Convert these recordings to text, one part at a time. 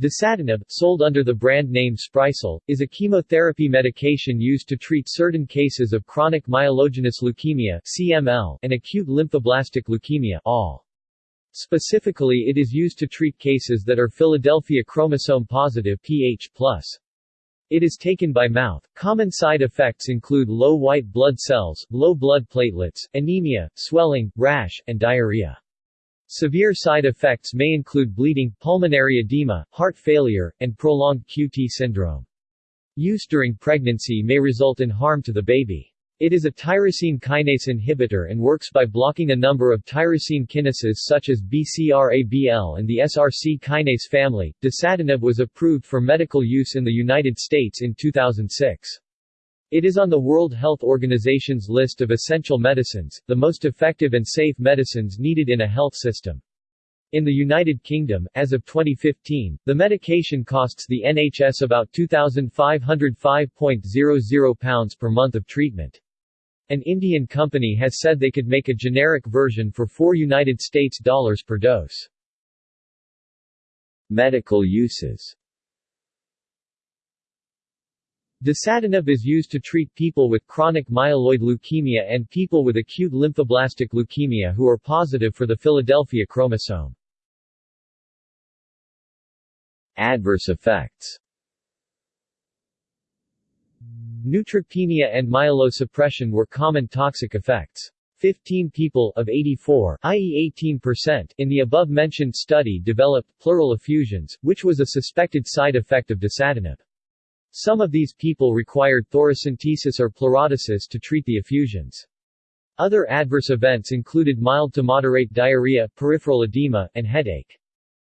Dasatinib, sold under the brand name Sprycel, is a chemotherapy medication used to treat certain cases of chronic myelogenous leukemia (CML) and acute lymphoblastic leukemia (ALL). Specifically it is used to treat cases that are Philadelphia chromosome positive pH+. It is taken by mouth. Common side effects include low white blood cells, low blood platelets, anemia, swelling, rash, and diarrhea. Severe side effects may include bleeding, pulmonary edema, heart failure, and prolonged QT syndrome. Use during pregnancy may result in harm to the baby. It is a tyrosine kinase inhibitor and works by blocking a number of tyrosine kinases such as BCR-ABL and the SRC kinase family. Dasatinib was approved for medical use in the United States in 2006. It is on the World Health Organization's list of essential medicines, the most effective and safe medicines needed in a health system. In the United Kingdom, as of 2015, the medication costs the NHS about £2,505.00 per month of treatment. An Indian company has said they could make a generic version for 4 United States dollars per dose. Medical uses Dasatinib is used to treat people with chronic myeloid leukemia and people with acute lymphoblastic leukemia who are positive for the Philadelphia chromosome. Adverse effects Neutropenia and myelosuppression were common toxic effects. 15 people of 84, i.e. 18%, in the above-mentioned study developed pleural effusions, which was a suspected side effect of dasatinib. Some of these people required thoracentesis or pleurodesis to treat the effusions. Other adverse events included mild to moderate diarrhea, peripheral edema, and headache.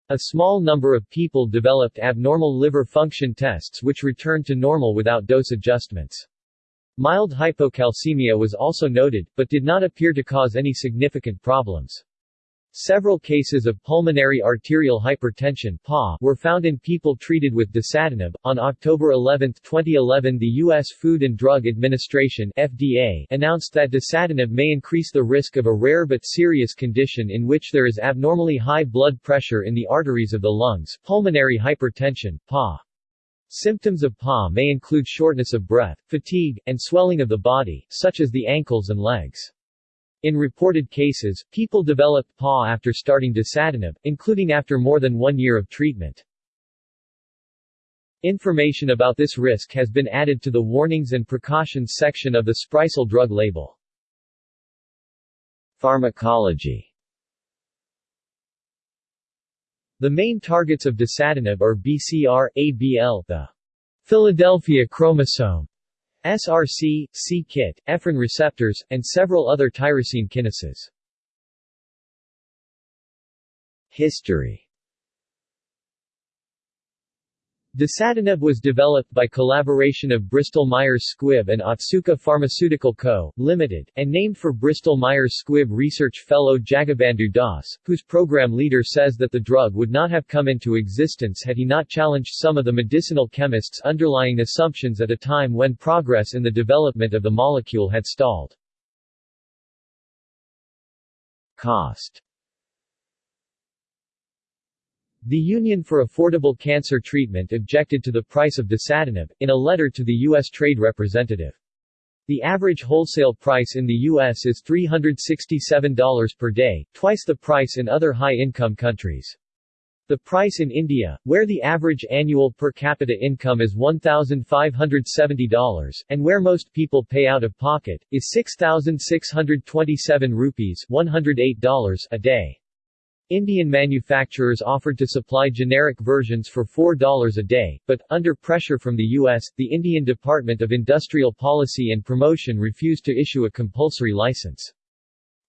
A small number of people developed abnormal liver function tests which returned to normal without dose adjustments. Mild hypocalcemia was also noted, but did not appear to cause any significant problems. Several cases of pulmonary arterial hypertension were found in people treated with dasatinib. On October 11, 2011, the U.S. Food and Drug Administration (FDA) announced that dasatinib may increase the risk of a rare but serious condition in which there is abnormally high blood pressure in the arteries of the lungs, pulmonary hypertension (PA). Symptoms of PA may include shortness of breath, fatigue, and swelling of the body, such as the ankles and legs. In reported cases, people developed PA after starting dasatinib, including after more than one year of treatment. Information about this risk has been added to the Warnings and Precautions section of the Sprycel drug label. Pharmacology The main targets of dasatinib are BCR, ABL, the Philadelphia chromosome, SRC, c-KIT, ephrin receptors, and several other tyrosine kinases. History Dasatinib was developed by collaboration of Bristol-Myers Squibb and Otsuka Pharmaceutical Co., Ltd., and named for Bristol-Myers Squibb research fellow Jagabandhu Das, whose program leader says that the drug would not have come into existence had he not challenged some of the medicinal chemists' underlying assumptions at a time when progress in the development of the molecule had stalled. Cost the Union for Affordable Cancer Treatment objected to the price of dasatinib, in a letter to the U.S. Trade Representative. The average wholesale price in the U.S. is $367 per day, twice the price in other high-income countries. The price in India, where the average annual per capita income is $1,570, and where most people pay out of pocket, is 6,627 rupees $108 a day. Indian manufacturers offered to supply generic versions for $4 a day, but, under pressure from the U.S., the Indian Department of Industrial Policy and Promotion refused to issue a compulsory license.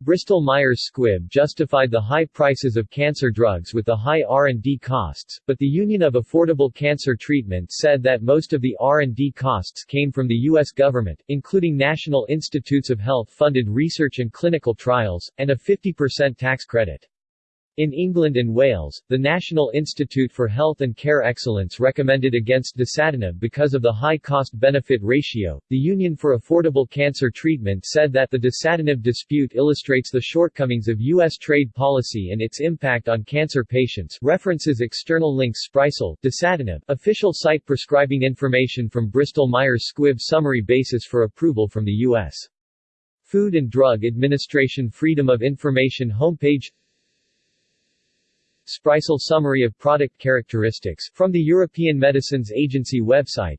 Bristol-Myers Squibb justified the high prices of cancer drugs with the high R&D costs, but the Union of Affordable Cancer Treatment said that most of the R&D costs came from the U.S. government, including National Institutes of Health funded research and clinical trials, and a 50% tax credit. In England and Wales, the National Institute for Health and Care Excellence recommended against dasatinib because of the high cost-benefit ratio. The Union for Affordable Cancer Treatment said that the dasatinib dispute illustrates the shortcomings of U.S. trade policy and its impact on cancer patients. References external links Sprycel, dasatinib, official site prescribing information from Bristol-Myers Squibb summary basis for approval from the U.S. Food and Drug Administration Freedom of Information homepage Sprycel Summary of Product Characteristics, from the European Medicines Agency website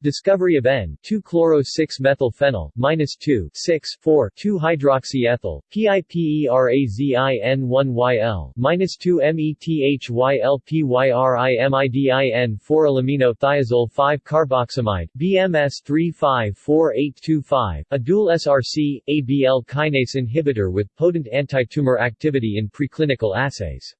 Discovery of N2-chloro-6-methylphenyl, minus 2, 6, 4, 2-hydroxyethyl, PIPERAZIN1YL, minus 2 METHYLPYRIMIDIN 4-alamino-thiazole 5-carboxamide, BMS 354825, a dual SRC, ABL kinase inhibitor with potent antitumor activity in preclinical assays.